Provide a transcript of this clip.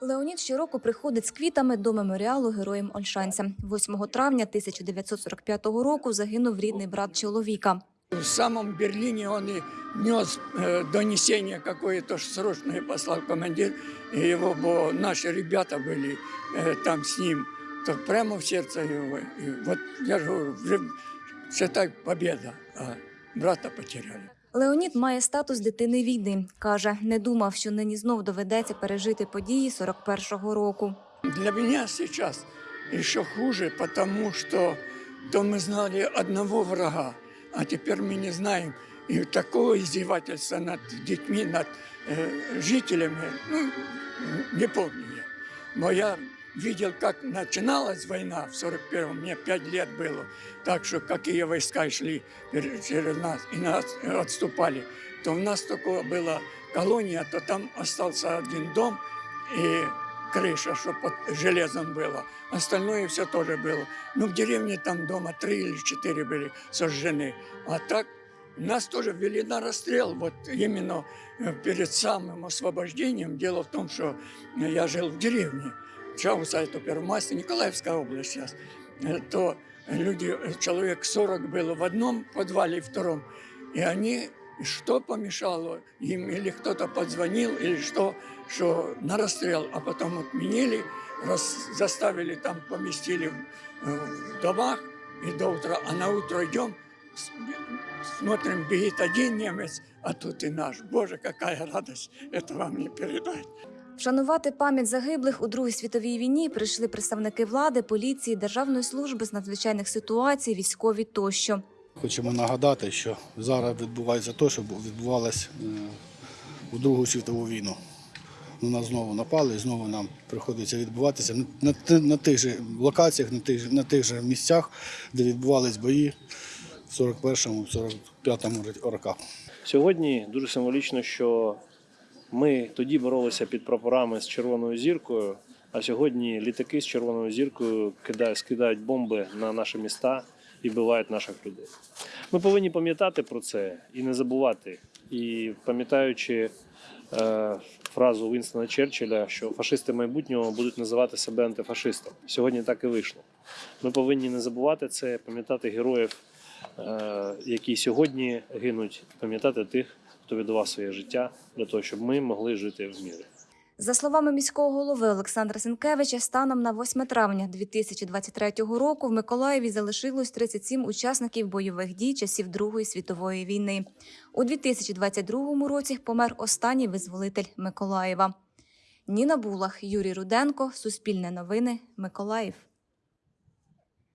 Леонід щороку приходить з квітами до меморіалу героям Ольшанця. 8 травня 1945 року загинув рідний брат чоловіка. В самом Берлине он и нес э, донесение какое-то ж срочное послал командир, и его, бо наши ребята были э, там с ним, то прямо в сердце его. И вот я же говорю, вже, считай, победа, а брата потеряли. Леонід має статус дитини війни. Каже, не думав, що нині знов доведеться пережити події 41-го року. Для меня сейчас еще хуже, потому что то мы знали одного врага, а теперь мы не знаем. И такого издевательства над детьми, над э, жителями, ну, не помню я. Но я Видел, как начиналась война в 41-м, мне 5 лет было, так что какие войска шли через нас и нас отступали, то у нас такое была колония, то там остался один дом, и крыша, что под железом было. Остальное все тоже было. Ну, в деревне там дома три или четыре были сожжены. А так нас тоже ввели на расстрел. Вот именно э, перед самым освобождением. Дело в том, что я жил в деревне. Чауса, это Первомайская, Николаевская область сейчас. Э, То люди, э, человек 40 было в одном подвале и втором. И они, что помешало им, или кто-то подзвонил, или что, что на расстрел, а потом отменили, раз, заставили там, поместили в, э, в домах, и до утра, а на утро идем, смотрим, бегит один немец, а тут и наш. Боже, какая радость, это вам не передать. Вшанувати пам'ять загиблих у Другій світовій війні прийшли представники влади, поліції, Державної служби з надзвичайних ситуацій, військові тощо. Хочемо нагадати, що зараз відбувається те, що відбувалося е, у Другу світову війну. На нас знову напали, і знову нам приходиться відбуватися на, на, на тих же локаціях, на тих, на тих же місцях, де відбувались бої в 41-му, 45-му роках. Сьогодні дуже символічно, що ми тоді боролися під прапорами з червоною зіркою, а сьогодні літаки з червоною зіркою кидають, скидають бомби на наші міста і вбивають наших людей. Ми повинні пам'ятати про це і не забувати. І пам'ятаючи е, фразу Вінстона Черчилля, що фашисти майбутнього будуть називати себе антифашистом. Сьогодні так і вийшло. Ми повинні не забувати це, пам'ятати героїв, е, які сьогодні гинуть, пам'ятати тих, хто віддавав своє життя для того, щоб ми могли жити в мірі. За словами міського голови Олександра Сенкевича, станом на 8 травня 2023 року в Миколаєві залишилось 37 учасників бойових дій часів Другої світової війни. У 2022 році помер останній визволитель Миколаєва. Ніна Булах, Юрій Руденко, Суспільне новини, Миколаїв.